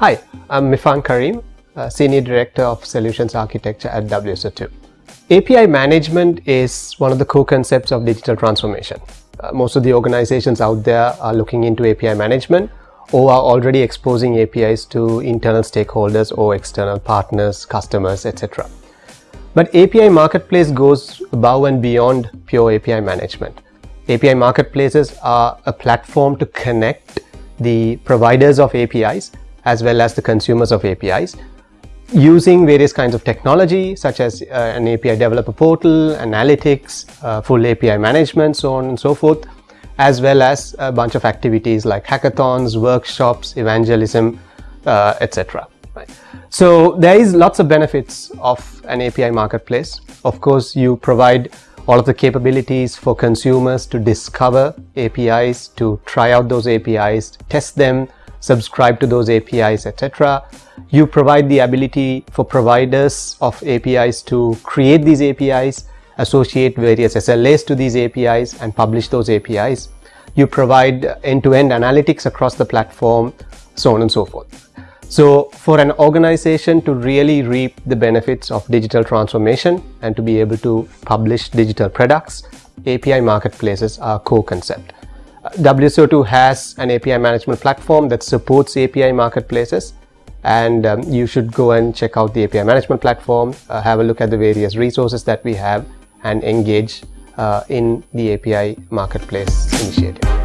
Hi, I'm Mifan Careem, Senior Director of Solutions Architecture at WSO2. API management is one of the core concepts of digital transformation. Uh, most of the organizations out there are looking into API management or are already exposing APIs to internal stakeholders or external partners, customers, etc. But API Marketplace goes above and beyond pure API management. API Marketplaces are a platform to connect the providers of APIs as well as the consumers of APIs using various kinds of technology such as uh, an API developer portal, analytics, uh, full API management, so on and so forth, as well as a bunch of activities like hackathons, workshops, evangelism, uh, etc. Right. So there is lots of benefits of an API marketplace. Of course, you provide all of the capabilities for consumers to discover APIs, to try out those APIs, test them, subscribe to those APIs, etc. You provide the ability for providers of APIs to create these APIs, associate various SLAs to these APIs and publish those APIs. You provide end-to-end -end analytics across the platform, so on and so forth. So for an organization to really reap the benefits of digital transformation and to be able to publish digital products, API marketplaces are a core concept. WSO2 has an API management platform that supports API marketplaces and um, you should go and check out the API management platform, uh, have a look at the various resources that we have and engage uh, in the API marketplace initiative.